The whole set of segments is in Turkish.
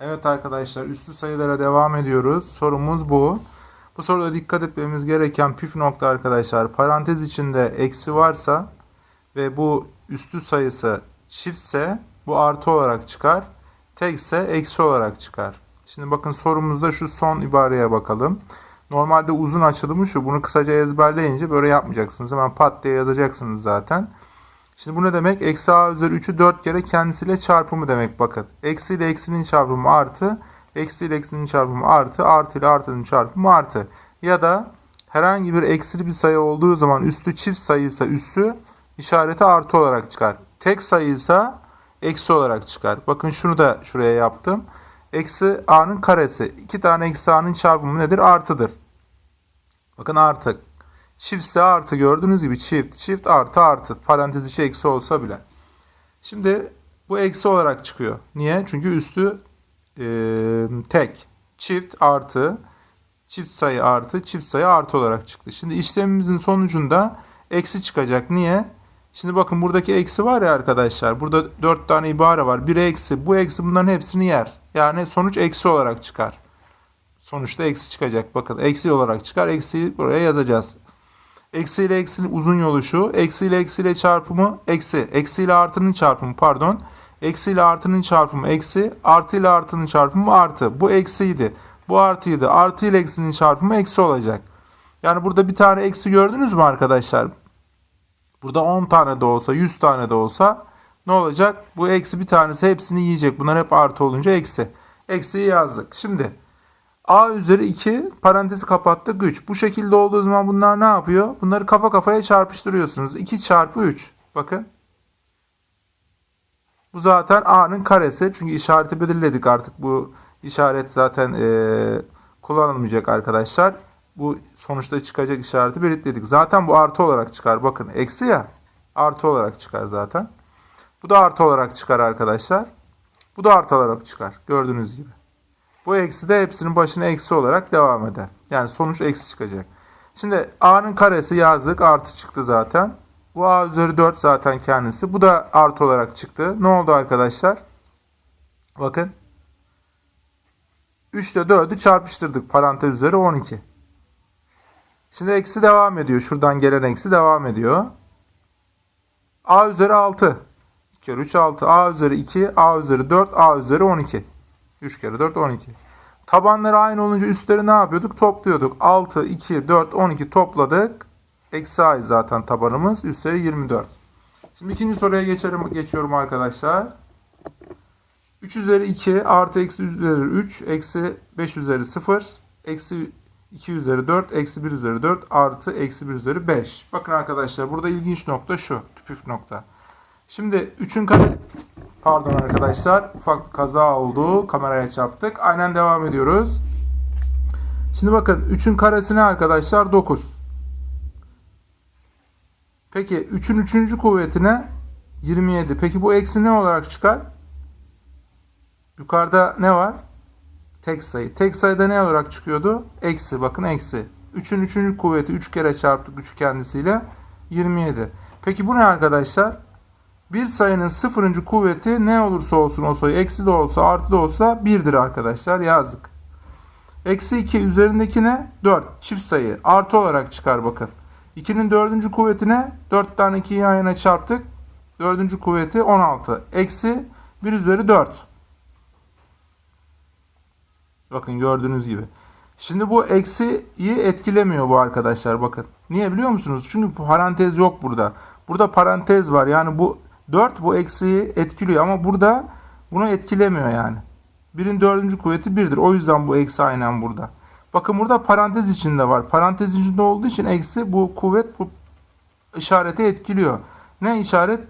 Evet arkadaşlar üstü sayılara devam ediyoruz. Sorumuz bu. Bu soruda dikkat etmemiz gereken püf nokta arkadaşlar parantez içinde eksi varsa ve bu üstü sayısı çiftse bu artı olarak çıkar. Tekse eksi olarak çıkar. Şimdi bakın sorumuzda şu son ibareye bakalım. Normalde uzun açılımı şu. Bunu kısaca ezberleyince böyle yapmayacaksınız. Hemen pat diye yazacaksınız zaten. Şimdi bu ne demek? Eksi a üzeri 3'ü 4 kere kendisiyle çarpımı demek bakın. Eksi ile eksinin çarpımı artı. Eksi ile eksinin çarpımı artı. Artı ile artının çarpımı artı. Ya da herhangi bir eksili bir sayı olduğu zaman üstü çift sayıysa üssü işareti artı olarak çıkar. Tek sayıysa eksi olarak çıkar. Bakın şunu da şuraya yaptım. Eksi a'nın karesi. iki tane eksi a'nın çarpımı nedir? Artıdır. Bakın artı. Çiftse artı gördüğünüz gibi çift, çift artı artı. Parantez içi eksi olsa bile. Şimdi bu eksi olarak çıkıyor. Niye? Çünkü üstü e, tek. Çift artı, çift sayı artı, çift sayı artı olarak çıktı. Şimdi işlemimizin sonucunda eksi çıkacak. Niye? Şimdi bakın buradaki eksi var ya arkadaşlar. Burada 4 tane ibare var. Bir eksi. Bu eksi bunların hepsini yer. Yani sonuç eksi olarak çıkar. Sonuçta eksi çıkacak. Bakın eksi olarak çıkar. Eksiyi buraya yazacağız. Eksi ile eksinin uzun yolu şu. Eksi ile eksi ile çarpımı eksi. Eksi ile artının çarpımı pardon. Eksi ile artının çarpımı eksi. Artı ile artının çarpımı artı. Bu eksiydi. Bu artıydı. Artı ile eksinin çarpımı eksi olacak. Yani burada bir tane eksi gördünüz mü arkadaşlar? Burada 10 tane de olsa 100 tane de olsa ne olacak? Bu eksi bir tanesi hepsini yiyecek. Bunlar hep artı olunca eksi. Eksiyi yazdık. Şimdi a üzeri 2 parantezi kapattık 3. Bu şekilde olduğu zaman bunlar ne yapıyor? Bunları kafa kafaya çarpıştırıyorsunuz. 2 çarpı 3. Bakın. Bu zaten a'nın karesi. Çünkü işareti belirledik artık. Bu işaret zaten e, kullanılmayacak arkadaşlar. Bu sonuçta çıkacak işareti belirtledik. Zaten bu artı olarak çıkar. Bakın eksi ya. Artı olarak çıkar zaten. Bu da artı olarak çıkar arkadaşlar. Bu da artı olarak çıkar. Gördüğünüz gibi. Bu eksi de hepsinin başına eksi olarak devam eder. Yani sonuç eksi çıkacak. Şimdi a'nın karesi yazdık. Artı çıktı zaten. Bu a üzeri 4 zaten kendisi. Bu da artı olarak çıktı. Ne oldu arkadaşlar? Bakın. 3 ile 4'ü çarpıştırdık. Parantez üzeri 12. Şimdi eksi devam ediyor. Şuradan gelen eksi devam ediyor. a üzeri 6. 2 kere 3 6. a üzeri 2. a üzeri 4. a üzeri 12. 3 kere 4 12. Tabanları aynı olunca üstleri ne yapıyorduk? Topluyorduk. 6, 2, 4, 12 topladık. Eksi a zaten tabanımız. Üstleri 24. Şimdi ikinci soruya geçerim, geçiyorum arkadaşlar. 3 üzeri 2 artı eksi üzeri 3 eksi 5 üzeri 0 eksi 2 üzeri 4 eksi 1 üzeri 4 artı eksi 1 üzeri 5. Bakın arkadaşlar burada ilginç nokta şu. Püf nokta. Şimdi 3'ün kare pardon arkadaşlar ufak kaza oldu. Kameraya çarptık. Aynen devam ediyoruz. Şimdi bakın 3'ün karesi ne arkadaşlar? 9. Peki 3'ün 3. kuvvetine 27. Peki bu eksi ne olarak çıkar? Yukarıda ne var? Tek sayı. Tek sayıda ne olarak çıkıyordu? Eksi. Bakın eksi. 3'ün 3. kuvveti 3 kere çarptık 3 kendisiyle. 27. Peki bu ne arkadaşlar? Bir sayının sıfırıncı kuvveti ne olursa olsun o sayı eksi de olsa artı da olsa 1'dir arkadaşlar. Yazdık. Eksi 2 üzerindeki ne? 4. Çift sayı. Artı olarak çıkar bakın. 2'nin dördüncü kuvvetine 4 tane 2'yi yan yana çarptık. Dördüncü kuvveti 16. Eksi 1 üzeri 4. Bakın gördüğünüz gibi. Şimdi bu eksiyi etkilemiyor bu arkadaşlar bakın. Niye biliyor musunuz? Çünkü parantez yok burada. Burada parantez var. Yani bu 4 bu eksiyi etkiliyor ama burada bunu etkilemiyor yani. Birin dördüncü kuvveti 1'dir. O yüzden bu eksi aynen burada. Bakın burada parantez içinde var. Parantez içinde olduğu için eksi bu kuvvet bu işareti etkiliyor. Ne işaret?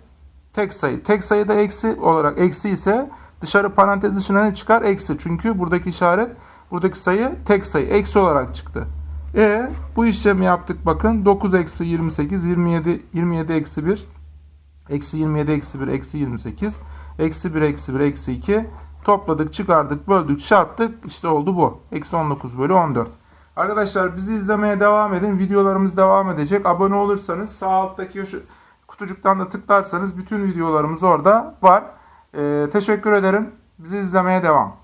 Tek sayı. Tek sayıda eksi olarak eksi ise dışarı parantez dışına ne çıkar? Eksi. Çünkü buradaki işaret buradaki sayı tek sayı. Eksi olarak çıktı. E bu işlemi yaptık bakın. 9 eksi 28 27 27 eksi 1 eksi 27 eksi 1 eksi 28 eksi 1 eksi 1 eksi 2 topladık çıkardık böldük çarptık işte oldu bu. Eksi 19 bölü 14. Arkadaşlar bizi izlemeye devam edin. Videolarımız devam edecek. Abone olursanız sağ alttaki kutucuktan da tıklarsanız bütün videolarımız orada var. Ee, teşekkür ederim. Bizi izlemeye devam.